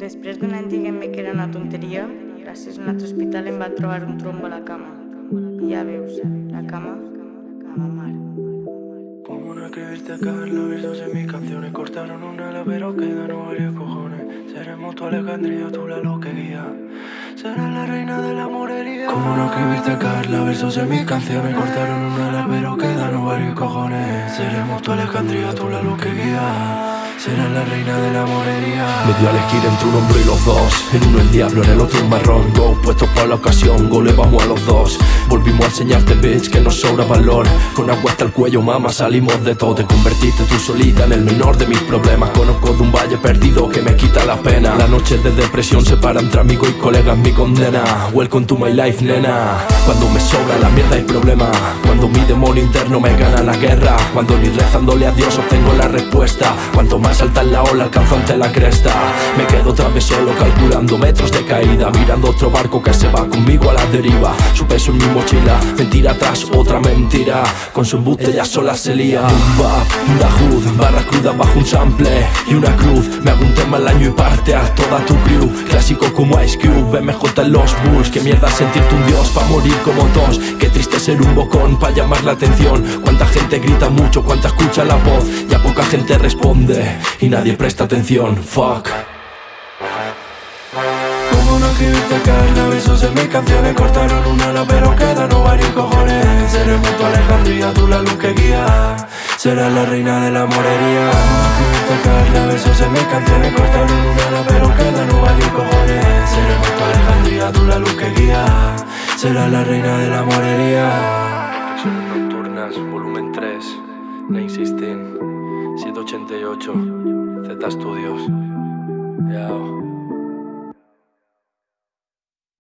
Després d'un any dient-me que era una tonteria, gràcies a un altre hospital em va trobar un trombo a la cama. I ja veus, la cama, a la mar. ¿Cómo no escribirte Carla? Versos en mis canciones cortaron una ala, pero quedaron varios cojones. Seremos tu Alejandría, tú la luz que guía. Serás la reina de la morería. ¿Cómo no escribirte Carla? Versos en mis canciones cortaron una ala, pero quedaron varios cojones. Seremos tu Alejandría, tú la luz que guía. Serás la reina de la morería. Me dio a elegir entre un hombre y los dos. En uno el diablo, en el otro un marrón. Go puestos para la ocasión, go a los dos. Volvimos a enseñarte bitch que nos sobra valor. Con agua hasta el cuello mama salimos de todo. Te convertiste tú solita en el menor de mis problemas. Conozco de un valle perdido que me la pena. La noche de depresión separa entre amigo y colegas mi condena. Welcome to my life nena. Cuando me sobra la mierda y problema. Cuando mi demonio interno me gana la guerra. Cuando ni rezándole a Dios obtengo la respuesta. Cuanto más salta en la ola alcanzo ante la cresta. Me quedo otra vez solo calculando metros de caída. Mirando otro barco que se va conmigo a la deriva. Su peso en mi mochila, mentira tras otra mentira. Con su embuste ya sola se lía. Un bap, una hood, barra cruda bajo un sample. Y una cruz, me hago un tema al año y parte a toda tu crew Clásico como Ice Cube, BMJ en los bulls Qué mierda sentirte un dios pa' morir como dos Qué triste ser un bocón pa' llamar la atención Cuánta gente grita mucho, cuánta escucha la voz Ya poca gente responde y nadie presta atención, fuck ¿Cómo no escribirte Carla? Versos en mis canciones cortaron una ala pero quedaron varios cojones Seremos tu Alejandría, tú la luz que guía Serás la reina de la morería ¿Cómo no escribirte Carla? Versos en mis canciones cortaron Tú la luz que guía Serás la reina de la morería Reflexiones nocturnas, volumen 3, Lane 16, 788, Z Studios. Yao.